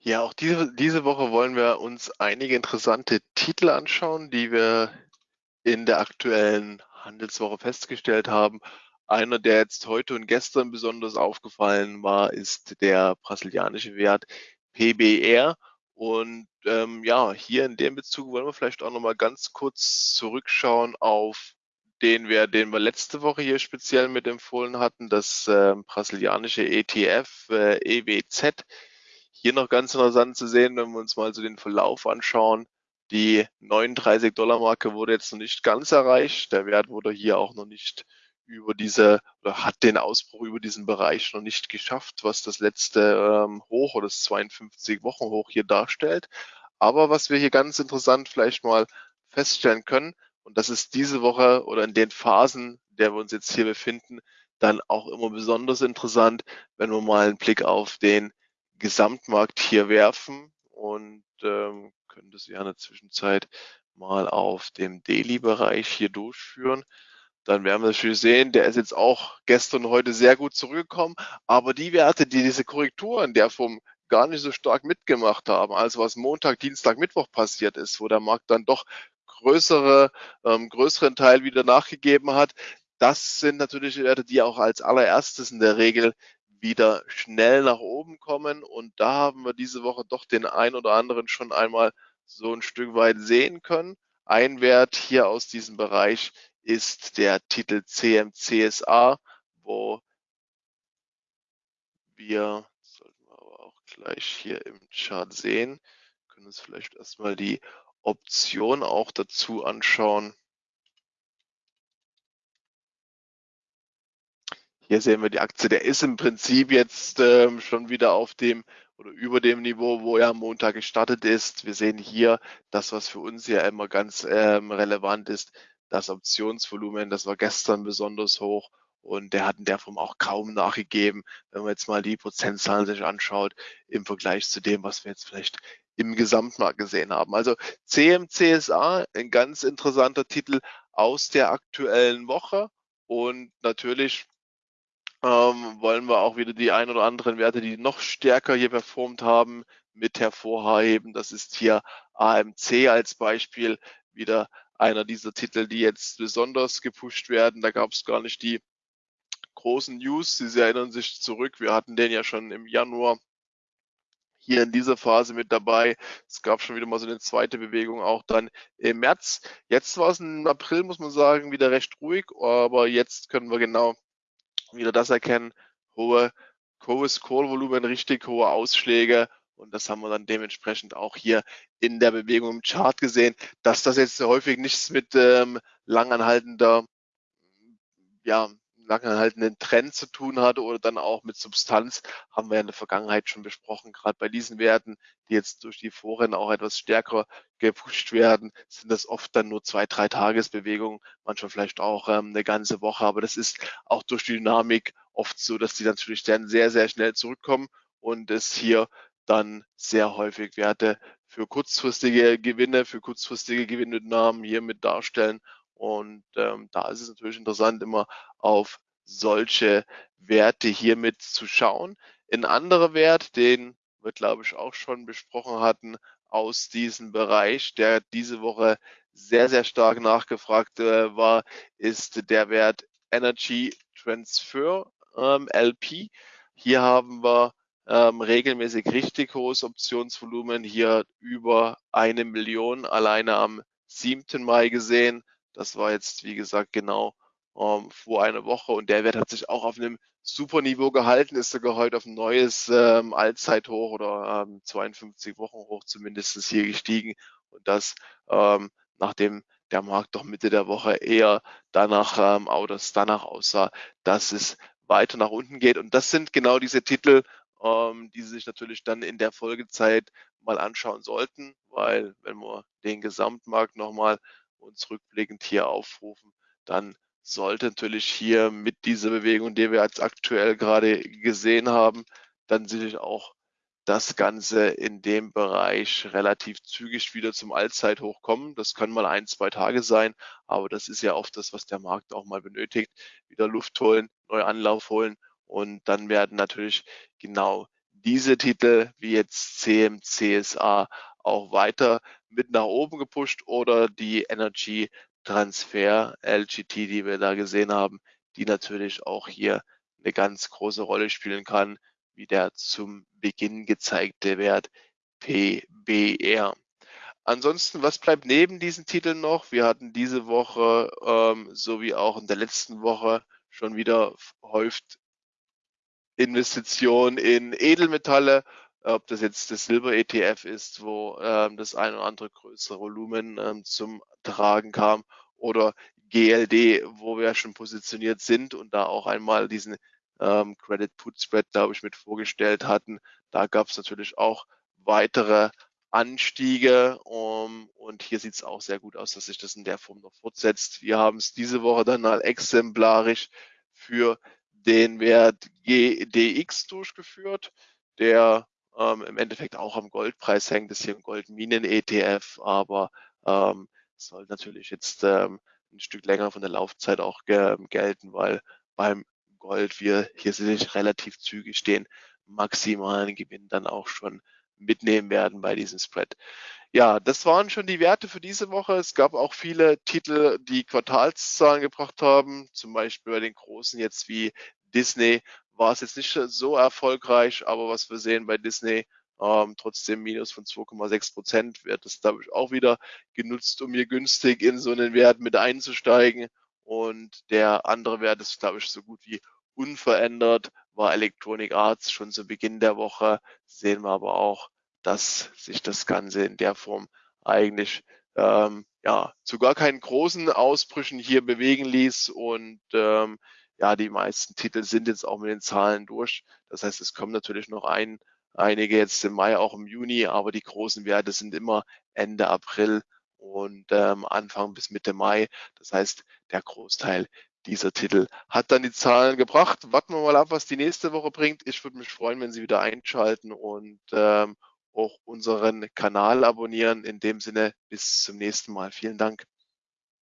Ja, auch diese, diese Woche wollen wir uns einige interessante Titel anschauen, die wir in der aktuellen Handelswoche festgestellt haben. Einer, der jetzt heute und gestern besonders aufgefallen war, ist der brasilianische Wert PBR. Und ähm, ja, hier in dem Bezug wollen wir vielleicht auch nochmal ganz kurz zurückschauen auf den Wert, den wir letzte Woche hier speziell mit empfohlen hatten, das äh, brasilianische ETF äh, EWZ. Hier noch ganz interessant zu sehen, wenn wir uns mal so den Verlauf anschauen. Die 39 Dollar Marke wurde jetzt noch nicht ganz erreicht. Der Wert wurde hier auch noch nicht über diese oder hat den Ausbruch über diesen Bereich noch nicht geschafft, was das letzte ähm, Hoch oder das 52 Wochen Hoch hier darstellt. Aber was wir hier ganz interessant vielleicht mal feststellen können, und das ist diese Woche oder in den Phasen, der wir uns jetzt hier befinden, dann auch immer besonders interessant, wenn wir mal einen Blick auf den Gesamtmarkt hier werfen und ähm, können das ja in der Zwischenzeit mal auf dem Daily-Bereich hier durchführen. Dann werden wir natürlich sehen, der ist jetzt auch gestern und heute sehr gut zurückgekommen. Aber die Werte, die diese Korrektur in der Form gar nicht so stark mitgemacht haben, also was Montag, Dienstag, Mittwoch passiert ist, wo der Markt dann doch größere, ähm, größeren Teil wieder nachgegeben hat, das sind natürlich Werte, die auch als allererstes in der Regel wieder schnell nach oben kommen. Und da haben wir diese Woche doch den ein oder anderen schon einmal so ein Stück weit sehen können. Ein Wert hier aus diesem Bereich ist der Titel CMCSA, wo wir, sollten wir aber auch gleich hier im Chart sehen, können uns vielleicht erstmal die Option auch dazu anschauen. Hier sehen wir die Aktie, der ist im Prinzip jetzt ähm, schon wieder auf dem oder über dem Niveau, wo er am Montag gestartet ist. Wir sehen hier das, was für uns ja immer ganz ähm, relevant ist, das Optionsvolumen, das war gestern besonders hoch und der hat in der Form auch kaum nachgegeben, wenn man jetzt mal die Prozentzahlen sich anschaut im Vergleich zu dem, was wir jetzt vielleicht im Gesamtmarkt gesehen haben. Also CMCSA, ein ganz interessanter Titel aus der aktuellen Woche und natürlich ähm, wollen wir auch wieder die ein oder anderen Werte, die noch stärker hier performt haben, mit hervorheben. Das ist hier AMC als Beispiel wieder einer dieser Titel, die jetzt besonders gepusht werden. Da gab es gar nicht die großen News. Sie erinnern sich zurück. Wir hatten den ja schon im Januar hier in dieser Phase mit dabei. Es gab schon wieder mal so eine zweite Bewegung auch dann im März. Jetzt war es im April, muss man sagen, wieder recht ruhig, aber jetzt können wir genau wieder das erkennen, hohe, hohes Call-Volumen, richtig hohe Ausschläge. Und das haben wir dann dementsprechend auch hier in der Bewegung im Chart gesehen, dass das jetzt häufig nichts mit ähm, langanhaltender ja, langanhaltenden Trend zu tun hatte oder dann auch mit Substanz, haben wir in der Vergangenheit schon besprochen. Gerade bei diesen Werten, die jetzt durch die Foren auch etwas stärker gepusht werden, sind das oft dann nur zwei, drei Tagesbewegungen, manchmal vielleicht auch ähm, eine ganze Woche. Aber das ist auch durch die Dynamik oft so, dass die natürlich dann sehr, sehr schnell zurückkommen und es hier dann sehr häufig Werte für kurzfristige Gewinne, für kurzfristige Gewinnmitnahmen hier mit darstellen und ähm, da ist es natürlich interessant, immer auf solche Werte hiermit zu schauen. Ein anderer Wert, den wir, glaube ich, auch schon besprochen hatten aus diesem Bereich, der diese Woche sehr, sehr stark nachgefragt äh, war, ist der Wert Energy Transfer ähm, LP. Hier haben wir ähm, regelmäßig richtig hohes Optionsvolumen, hier über eine Million alleine am 7. Mai gesehen. Das war jetzt, wie gesagt, genau ähm, vor einer Woche und der Wert hat sich auch auf einem super Niveau gehalten, ist sogar heute auf ein neues ähm, Allzeithoch oder ähm, 52 Wochen hoch zumindest hier gestiegen und das ähm, nachdem der Markt doch Mitte der Woche eher danach, ähm, oder danach aussah, dass es weiter nach unten geht. Und das sind genau diese Titel, ähm, die Sie sich natürlich dann in der Folgezeit mal anschauen sollten, weil wenn wir den Gesamtmarkt nochmal uns rückblickend hier aufrufen, dann sollte natürlich hier mit dieser Bewegung, die wir jetzt aktuell gerade gesehen haben, dann sicherlich auch das Ganze in dem Bereich relativ zügig wieder zum Allzeithoch kommen. Das können mal ein, zwei Tage sein, aber das ist ja oft das, was der Markt auch mal benötigt. Wieder Luft holen, neu Anlauf holen und dann werden natürlich genau diese Titel wie jetzt CM, CSA auch weiter mit nach oben gepusht oder die Energy Transfer LGT, die wir da gesehen haben, die natürlich auch hier eine ganz große Rolle spielen kann, wie der zum Beginn gezeigte Wert PBR. Ansonsten, was bleibt neben diesen Titeln noch? Wir hatten diese Woche ähm, sowie auch in der letzten Woche schon wieder häuft Investitionen in Edelmetalle, ob das jetzt das Silber-ETF ist, wo ähm, das ein oder andere größere Volumen ähm, zum Tragen kam, oder GLD, wo wir schon positioniert sind und da auch einmal diesen ähm, Credit Put Spread, glaube ich, mit vorgestellt hatten. Da gab es natürlich auch weitere Anstiege um, und hier sieht es auch sehr gut aus, dass sich das in der Form noch fortsetzt. Wir haben es diese Woche dann mal exemplarisch für den Wert GDX durchgeführt, der ähm, im Endeffekt auch am Goldpreis hängt. Das hier ein Goldminen-ETF, aber ähm, soll natürlich jetzt ähm, ein Stück länger von der Laufzeit auch ge gelten, weil beim Gold wir hier sind relativ zügig den maximalen Gewinn dann auch schon mitnehmen werden bei diesem Spread. Ja, das waren schon die Werte für diese Woche. Es gab auch viele Titel, die Quartalszahlen gebracht haben, zum Beispiel bei den großen jetzt wie Disney war es jetzt nicht so erfolgreich, aber was wir sehen bei Disney, ähm, trotzdem Minus von 2,6 Prozent, wird es, glaube ich, auch wieder genutzt, um hier günstig in so einen Wert mit einzusteigen. Und der andere Wert ist, glaube ich, so gut wie unverändert, war Electronic Arts schon zu Beginn der Woche. Sehen wir aber auch, dass sich das Ganze in der Form eigentlich ähm, ja zu gar keinen großen Ausbrüchen hier bewegen ließ und ähm, ja, die meisten Titel sind jetzt auch mit den Zahlen durch. Das heißt, es kommen natürlich noch ein, einige jetzt im Mai, auch im Juni, aber die großen Werte sind immer Ende April und ähm, Anfang bis Mitte Mai. Das heißt, der Großteil dieser Titel hat dann die Zahlen gebracht. Warten wir mal ab, was die nächste Woche bringt. Ich würde mich freuen, wenn Sie wieder einschalten und ähm, auch unseren Kanal abonnieren. In dem Sinne, bis zum nächsten Mal. Vielen Dank.